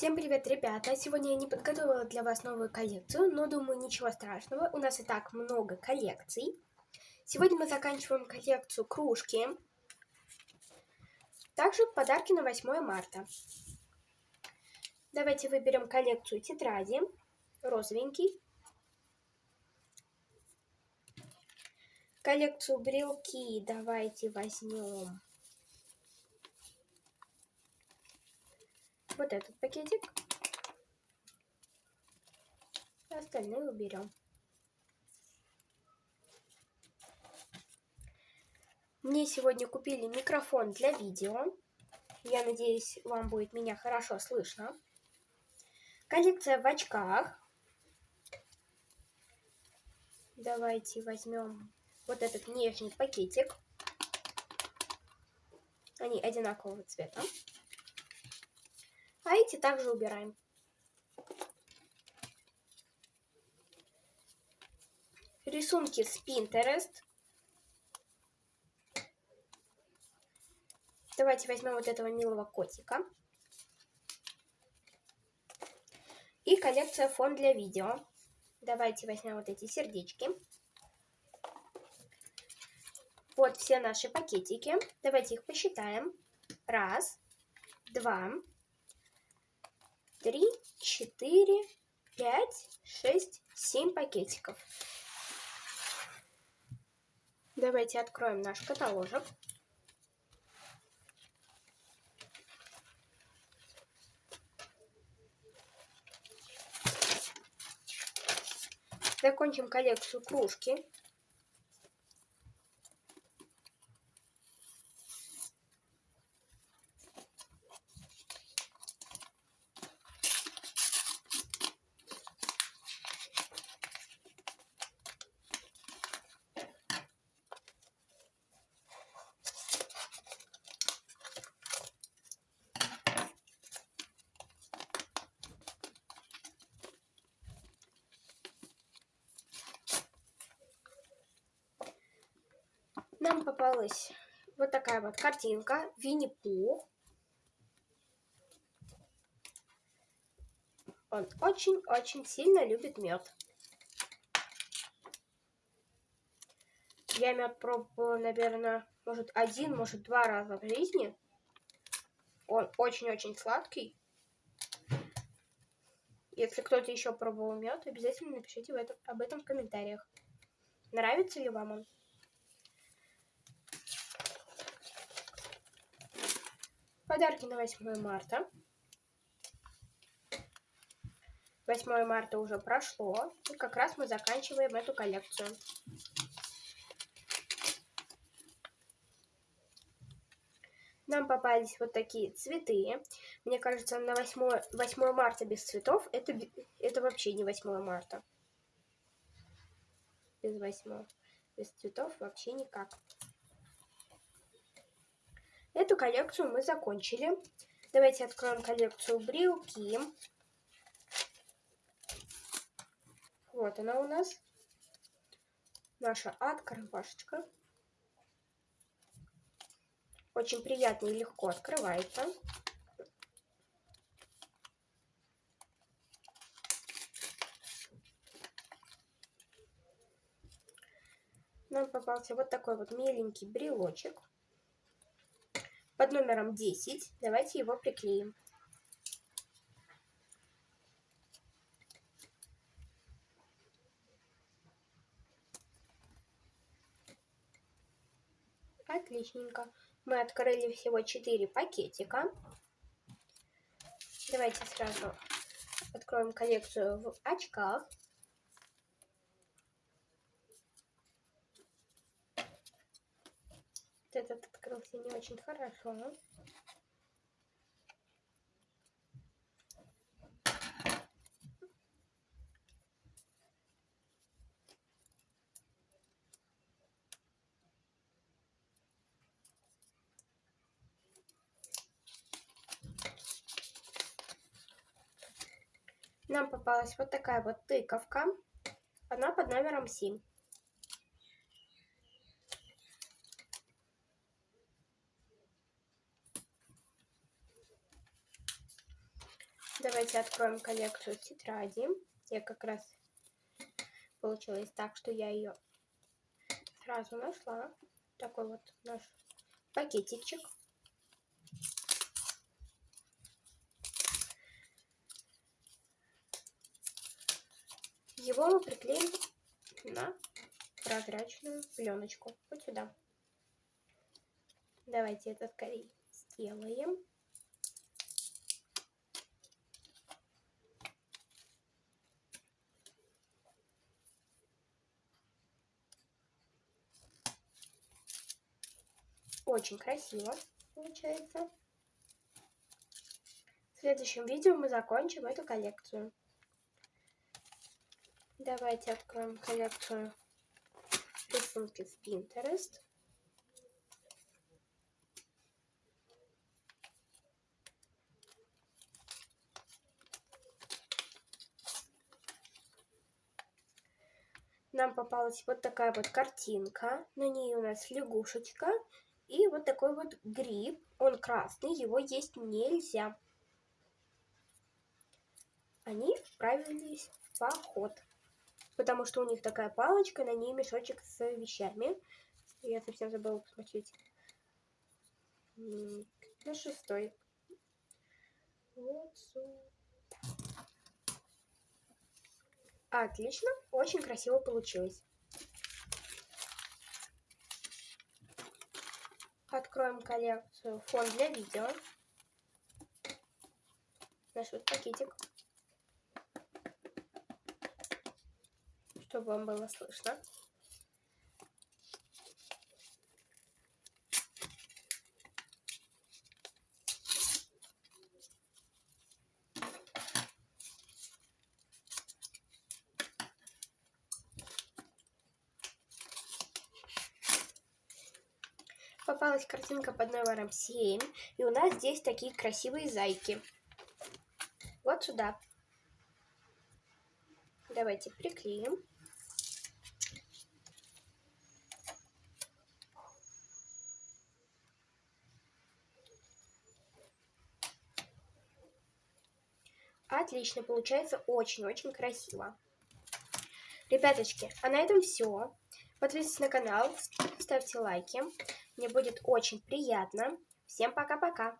Всем привет, ребята! Сегодня я не подготовила для вас новую коллекцию, но думаю, ничего страшного. У нас и так много коллекций. Сегодня мы заканчиваем коллекцию кружки. Также подарки на 8 марта. Давайте выберем коллекцию тетради. Розовенький. Коллекцию брелки давайте возьмем вот этот пакетик. Остальные уберем. Мне сегодня купили микрофон для видео. Я надеюсь, вам будет меня хорошо слышно. Коллекция в очках. Давайте возьмем вот этот нижний пакетик. Они одинакового цвета. А эти также убираем. Рисунки с Pinterest. Давайте возьмем вот этого милого котика. И коллекция фон для видео. Давайте возьмем вот эти сердечки. Вот все наши пакетики. Давайте их посчитаем. Раз, два, три, четыре, пять, шесть, семь пакетиков. Давайте откроем наш каталожек. Закончим коллекцию кружки. Нам попалась вот такая вот картинка. Винни-Пух. Он очень-очень сильно любит мед. Я мед пробовала, наверное, может один, может два раза в жизни. Он очень-очень сладкий. Если кто-то еще пробовал мед, обязательно напишите в этом, об этом в комментариях. Нравится ли вам он? Подарки на 8 марта. 8 марта уже прошло. И как раз мы заканчиваем эту коллекцию. Нам попались вот такие цветы. Мне кажется, на 8, 8 марта без цветов это, это вообще не 8 марта. Без 8. Без цветов вообще никак. Эту коллекцию мы закончили. Давайте откроем коллекцию брелки. Вот она у нас. Наша открывашечка. Очень приятно и легко открывается. Нам попался вот такой вот миленький брелочек под номером 10. Давайте его приклеим. Отличненько. Мы открыли всего 4 пакетика. Давайте сразу откроем коллекцию в очках. Этот открылся не очень хорошо. Нам попалась вот такая вот тыковка. Она под номером 7. Давайте откроем коллекцию тетради. Я как раз получилось так, что я ее сразу нашла. Такой вот наш пакетичек. Его мы приклеим на прозрачную пленочку. Вот сюда. Давайте это скорее сделаем. Очень красиво получается. В следующем видео мы закончим эту коллекцию. Давайте откроем коллекцию рисунки в Pinterest. Нам попалась вот такая вот картинка. На ней у нас лягушечка и вот такой вот гриб. Он красный, его есть нельзя. Они отправились в поход потому что у них такая палочка, на ней мешочек с вещами. Я совсем забыла посмотреть. На шестой. Вот. Отлично, очень красиво получилось. Откроем коллекцию фон для видео. Наш вот пакетик. чтобы вам было слышно. Попалась картинка под номером 7, и у нас здесь такие красивые зайки. Вот сюда. Давайте приклеим. Отлично, получается очень-очень красиво. Ребяточки, а на этом все. Подписывайтесь на канал, ставьте лайки. Мне будет очень приятно. Всем пока-пока.